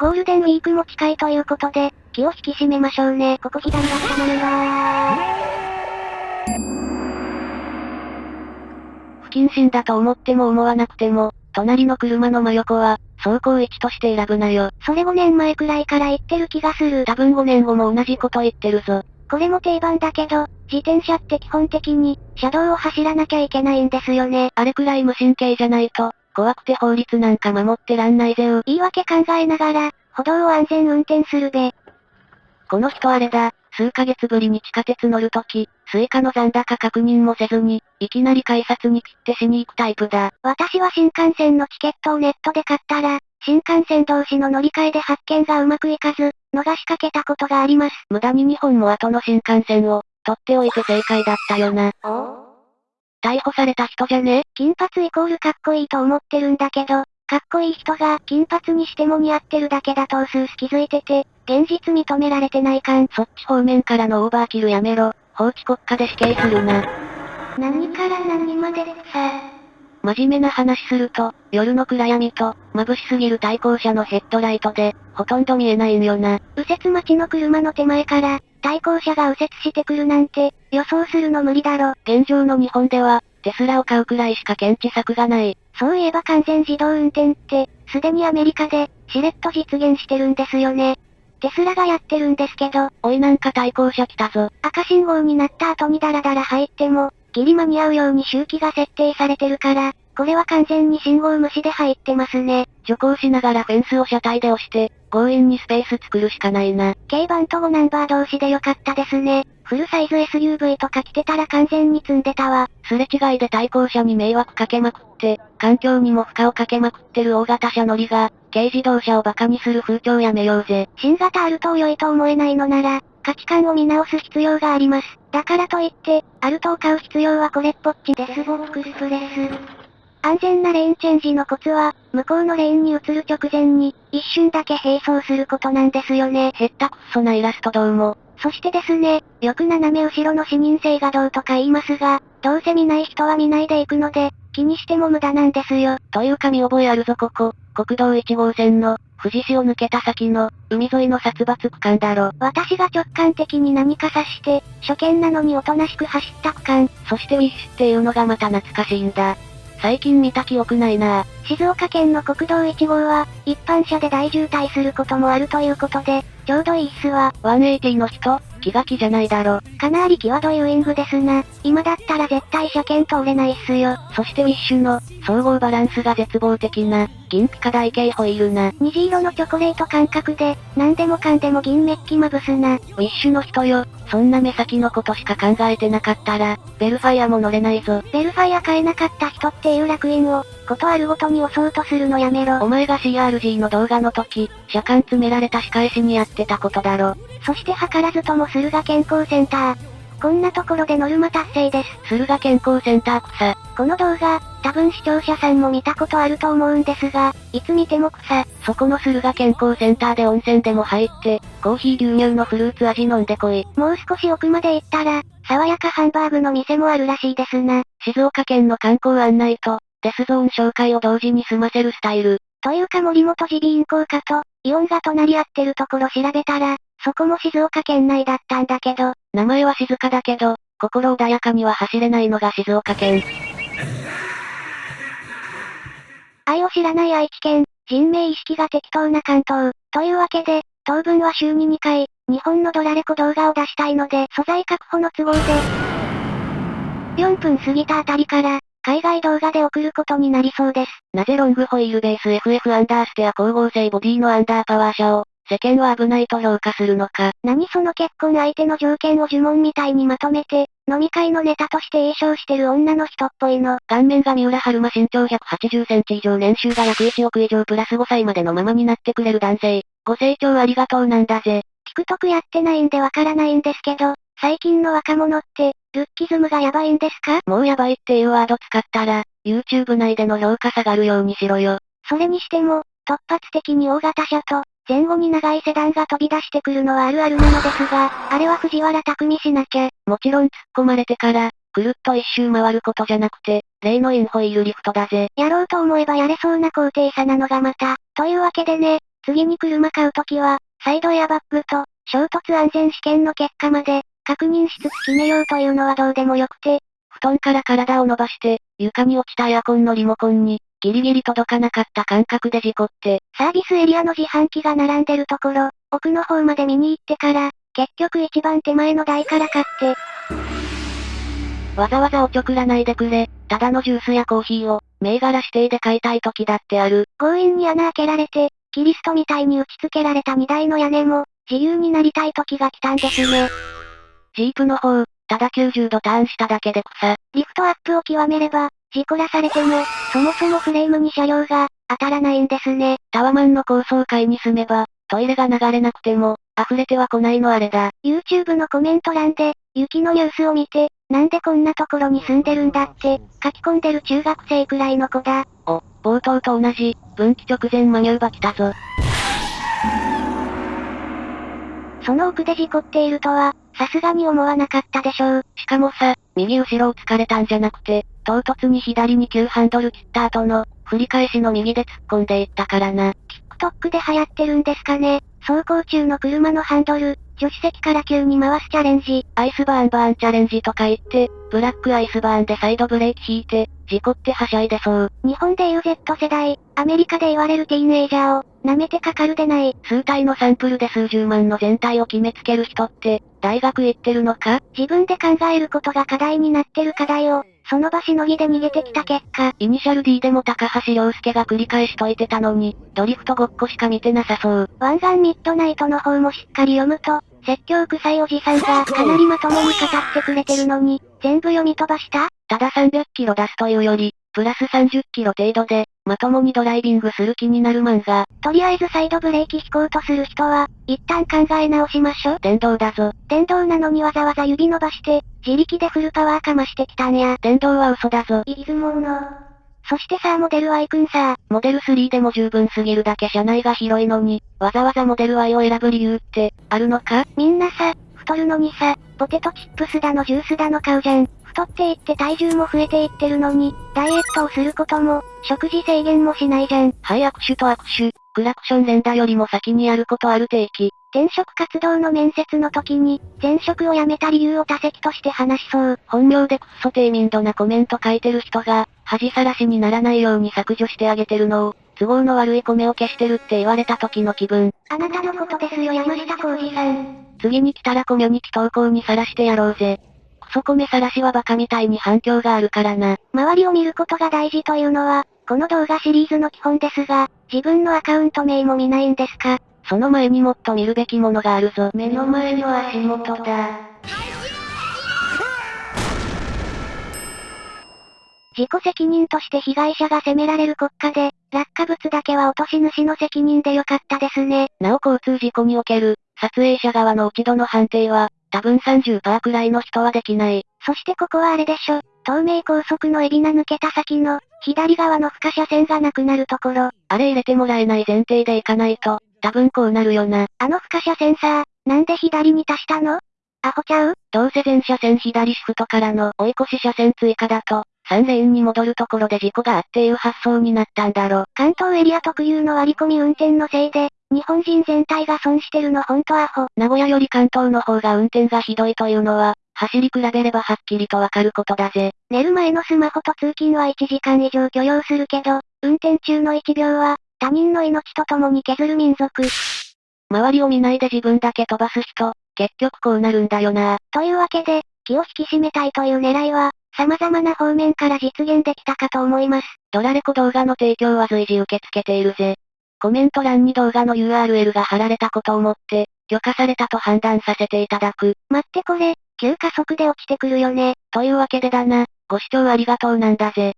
ゴールデンウィークも近いということで、気を引き締めましょうね。ここ左だったまるんだ不謹慎だと思っても思わなくても、隣の車の真横は、走行位置として選ぶなよ。それ5年前くらいから言ってる気がする。多分5年後も同じこと言ってるぞ。これも定番だけど、自転車って基本的に、車道を走らなきゃいけないんですよね。あれくらい無神経じゃないと、怖くて法律なんか守ってらんないぜよ。言い訳考えながら、歩道を安全運転するべ。この人あれだ、数ヶ月ぶりに地下鉄乗るとき、スイカの残高確認もせずに、いきなり改札にタッチしに行くタイプだ。私は新幹線のチケットをネットで買ったら、新幹線同士の乗り換えで発券がうまくいかず、逃しかけたことがあります。無駄に2本も後の新幹線を、取っておいて正解だったよな。逮捕された人じゃね？金髪イコールかっこいいと思ってるんだけど、かっこいい人が金髪にしても似合ってるだけだとうすうす気づいてて、現実認められてないかん。そっち方面からのオーバーキルやめろ。法治国家で死刑するな。何から何までさ。真面目な話すると、夜の暗闇と、眩しすぎる対向車のヘッドライトで、ほとんど見えないんよな。右折待ちの車の手前から、対向車が右折してくるなんて、予想するの無理だろ。現状の日本では、テスラを買うくらいしか検知策がない。そういえば完全自動運転って、すでにアメリカで、しれっと実現してるんですよね。テスラがやってるんですけど、おいなんか対向車来たぞ。赤信号になった後にダラダラ入っても、ギリ間に合うように周期が設定されてるから、これは完全に信号無視で入ってますね。徐行しながらフェンスを車体で押して、強引にスペース作るしかないな。軽バンと5ナンバー同士でよかったですね。フルサイズ SUV とか来てたら完全に詰んでたわ。すれ違いで対向車に迷惑かけまくって、環境にも負荷をかけまくってる大型車乗りが、軽自動車を馬鹿にする風潮やめようぜ。新型アルトを良いと思えないのなら、価値観を見直す必要があります。だからといって、アルトを買う必要はこれっぽっちデスボックスプレス。安全なレーンチェンジのコツは、向こうのレーンに移る直前に、一瞬だけ並走することなんですよね。へったくっそなイラストどうも。そしてですね、よく斜め後ろの視認性がどうとか言いますが、どうせ見ない人は見ないで行くので、気にしても無駄なんですよ。というか見覚えあるぞここ、国道1号線の、富士市を抜けた先の、海沿いの殺伐区間だろ。私が直感的に何か察して、初見なのにおとなしく走った区間。そしてウィッシュっていうのがまた懐かしいんだ。最近見た記憶ないな静岡県の国道1号は、一般車で大渋滞することもあるということで、ちょうどいいっすわ。180の人気が気じゃないだろ。かなり際どいウイングですな。今だったら絶対車検通れないっすよ。そしてウィッシュの、総合バランスが絶望的な、銀ピカ台形ホイールな。虹色のチョコレート感覚で、何でもかんでも銀メッキまぶすな。ウィッシュの人よ、そんな目先のことしか考えてなかったら、ベルファイアも乗れないぞ。ベルファイア買えなかった人っていう楽園を、ことあるごとに押そうとするのやめろ。お前が CRG の動画の時、車間詰められた仕返しにやってたことだろ。そして図らずとも駿河健康センター。こんなところでノルマ達成です。駿河健康センター草。この動画、多分視聴者さんも見たことあると思うんですが、いつ見ても草。そこの駿河健康センターで温泉でも入って、コーヒー牛乳のフルーツ味飲んでこい。もう少し奥まで行ったら、爽やかハンバーグの店もあるらしいですな。静岡県の観光案内と、デスゾーン紹介を同時に済ませるスタイル。というか森本耳鼻咽喉科と、イオンが隣り合ってるところ調べたら、そこも静岡県内だったんだけど、名前は静かだけど、心穏やかには走れないのが静岡県。愛を知らない愛知県、人命意識が適当な関東。というわけで、当分は週に2回、日本のドラレコ動画を出したいので、素材確保の都合で、4分過ぎたあたりから、海外動画で送ることになりそうです。なぜロングホイールベース FF アンダーステア光合成ボディのアンダーパワー車を、世間は危ないと評価するのか。何その結婚相手の条件を呪文みたいにまとめて、飲み会のネタとして詠唱してる女の人っぽいの。顔面が三浦春馬身長180センチ以上年収が約1億以上プラス5歳までのままになってくれる男性。ご清聴ありがとうなんだぜ。TikTok やってないんでわからないんですけど、最近の若者って、ルッキズムがやばいんですか？もうやばいっていうワード使ったら、YouTube 内での評価下がるようにしろよ。それにしても、突発的に大型車と、前後に長いセダンが飛び出してくるのはあるあるなのですが、あれは藤原匠しなきゃ。もちろん突っ込まれてから、くるっと一周回ることじゃなくて、例のインホイールリフトだぜ。やろうと思えばやれそうな高低差なのがまた。というわけでね、次に車買うときは、サイドエアバッグと、衝突安全試験の結果まで、確認しつつ決めようというのはどうでもよくて、布団から体を伸ばして、床に落ちたエアコンのリモコンに、ギリギリ届かなかった感覚で事故って、サービスエリアの自販機が並んでるところ、奥の方まで見に行ってから、結局一番手前の台から買って、わざわざおちょくらないでくれ、ただのジュースやコーヒーを、銘柄指定で買いたい時だってある。強引に穴開けられて、キリストみたいに打ち付けられた荷台の屋根も、自由になりたい時が来たんですね。ジープの方、ただ90度ターンしただけで草。リフトアップを極めれば、事故らされても、そもそもフレームに車両が、当たらないんですね。タワマンの高層階に住めば、トイレが流れなくても、溢れては来ないのあれだ。YouTube のコメント欄で、雪のニュースを見て、なんでこんなところに住んでるんだって、書き込んでる中学生くらいの子だ。お、冒頭と同じ、分岐直前マニューバ来たぞ。その奥で事故っているとは、さすがに思わなかったでしょう。しかもさ、右後ろを突かれたんじゃなくて、唐突に左に急ハンドル切った後の、振り返しの右で突っ込んでいったからな。TikTok で流行ってるんですかね。走行中の車のハンドル、助手席から急に回すチャレンジ。アイスバーンバーンチャレンジとか言って、ブラックアイスバーンでサイドブレーキ引いて、事故ってはしゃいでそう。日本でいう Z 世代、アメリカで言われるティーンエイジャーを、舐めてかかるでない。数体のサンプルで数十万の全体を決めつける人って、大学行ってるのか？自分で考えることが課題になってる課題を、その場しのぎで逃げてきた結果。イニシャル D でも高橋良介が繰り返しといてたのに、ドリフトごっこしか見てなさそう。湾岸ミッドナイトの方もしっかり読むと、説教臭いおじさんがかなりまともに語ってくれてるのに、全部読み飛ばした？ただ300キロ出すというより、プラス30キロ程度で、まともにドライビングする気になる漫画。とりあえずサイドブレーキ引こうとする人は、一旦考え直しましょ。電動だぞ。電動なのにわざわざ指伸ばして、自力でフルパワーかましてきたんや。電動は嘘だぞ。いずもの。そしてさあモデル Y くんさモデル3でも十分すぎるだけ車内が広いのに、わざわざモデル Y を選ぶ理由って、あるのか？みんなさ、太るのにさ、ポテトチップスだのジュースだの買うじゃん。太っていって体重も増えていってるのに、ダイエットをすることも、食事制限もしないじゃん。はい、握手と握手。クラクション連打よりも先にやることある定期。転職活動の面接の時に、前職を辞めた理由を多席として話しそう。本名でクッソ低民度なコメント書いてる人が、恥さらしにならないように削除してあげてるのを、都合の悪い米を消してるって言われた時の気分。あなたのことですよ山下浩二さん。次に来たらコミュニティ投稿にさらしてやろうぜ。クソコメさらしはバカみたいに反響があるからな。周りを見ることが大事というのは、この動画シリーズの基本ですが、自分のアカウント名も見ないんですか？その前にもっと見るべきものがあるぞ。目の前の足元だ。自己責任として被害者が責められる国家で、落下物だけは落とし主の責任でよかったですね。なお交通事故における、撮影者側の落ち度の判定は、多分30%くらいの人はできない。そしてここはあれでしょ。東名高速の海老名抜けた先の、左側の負荷車線がなくなるところ。あれ入れてもらえない前提で行かないと、多分こうなるよな。あの負荷車線さ、なんで左に足したの？アホちゃう？どうせ全車線左シフトからの追い越し車線追加だと、3レーンに戻るところで事故があっていう発想になったんだろ。関東エリア特有の割り込み運転のせいで、日本人全体が損してるのほんとアホ。名古屋より関東の方が運転がひどいというのは、走り比べればはっきりとわかることだぜ。寝る前のスマホと通勤は1時間以上許容するけど、運転中の1秒は、他人の命と共に削る民族。周りを見ないで自分だけ飛ばす人、結局こうなるんだよな。というわけで、気を引き締めたいという狙いは、様々な方面から実現できたかと思います。ドラレコ動画の提供は随時受け付けているぜ。コメント欄に動画の URL が貼られたことをもって、許可されたと判断させていただく。待ってこれ、急加速で落ちてくるよね。というわけでだな、ご視聴ありがとうなんだぜ。